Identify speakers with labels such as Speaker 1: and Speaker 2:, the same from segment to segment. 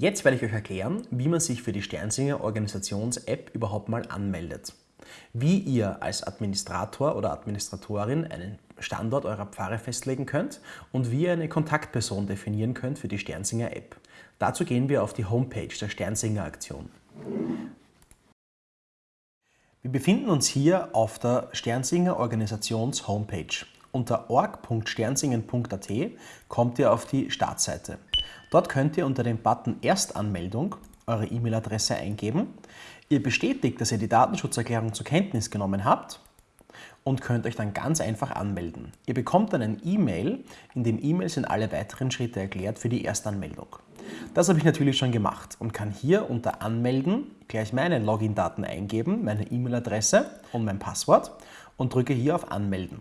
Speaker 1: Jetzt werde ich euch erklären, wie man sich für die Sternsinger Organisations-App überhaupt mal anmeldet. Wie ihr als Administrator oder Administratorin einen Standort eurer Pfarre festlegen könnt und wie ihr eine Kontaktperson definieren könnt für die Sternsinger App. Dazu gehen wir auf die Homepage der Sternsinger Aktion. Wir befinden uns hier auf der Sternsinger Organisations Homepage. Unter org.sternsingen.at kommt ihr auf die Startseite. Dort könnt ihr unter dem Button Erstanmeldung eure E-Mail-Adresse eingeben. Ihr bestätigt, dass ihr die Datenschutzerklärung zur Kenntnis genommen habt und könnt euch dann ganz einfach anmelden. Ihr bekommt dann ein E-Mail, in dem E-Mail sind alle weiteren Schritte erklärt für die Erstanmeldung. Das habe ich natürlich schon gemacht und kann hier unter Anmelden gleich meine Login-Daten eingeben, meine E-Mail-Adresse und mein Passwort und drücke hier auf Anmelden.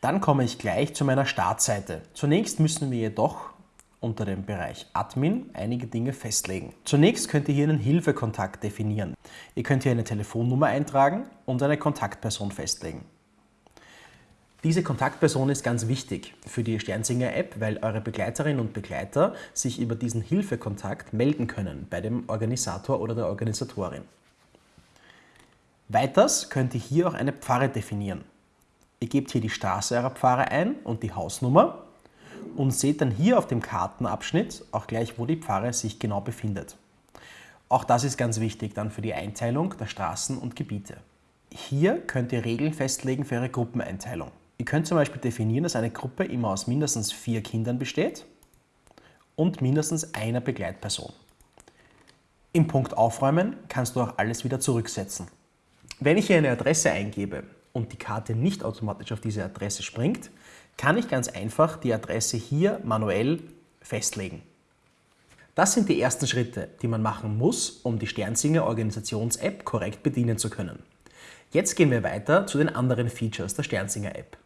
Speaker 1: Dann komme ich gleich zu meiner Startseite. Zunächst müssen wir jedoch unter dem Bereich Admin einige Dinge festlegen. Zunächst könnt ihr hier einen Hilfekontakt definieren. Ihr könnt hier eine Telefonnummer eintragen und eine Kontaktperson festlegen. Diese Kontaktperson ist ganz wichtig für die Sternsinger App, weil eure Begleiterinnen und Begleiter sich über diesen Hilfekontakt melden können bei dem Organisator oder der Organisatorin. Weiters könnt ihr hier auch eine Pfarre definieren. Ihr gebt hier die Straße eurer Pfarre ein und die Hausnummer und seht dann hier auf dem Kartenabschnitt auch gleich, wo die Pfarre sich genau befindet. Auch das ist ganz wichtig dann für die Einteilung der Straßen und Gebiete. Hier könnt ihr Regeln festlegen für eure Gruppeneinteilung. Ihr könnt zum Beispiel definieren, dass eine Gruppe immer aus mindestens vier Kindern besteht und mindestens einer Begleitperson. Im Punkt Aufräumen kannst du auch alles wieder zurücksetzen. Wenn ich hier eine Adresse eingebe und die Karte nicht automatisch auf diese Adresse springt, kann ich ganz einfach die Adresse hier manuell festlegen. Das sind die ersten Schritte, die man machen muss, um die Sternsinger Organisations-App korrekt bedienen zu können. Jetzt gehen wir weiter zu den anderen Features der Sternsinger App.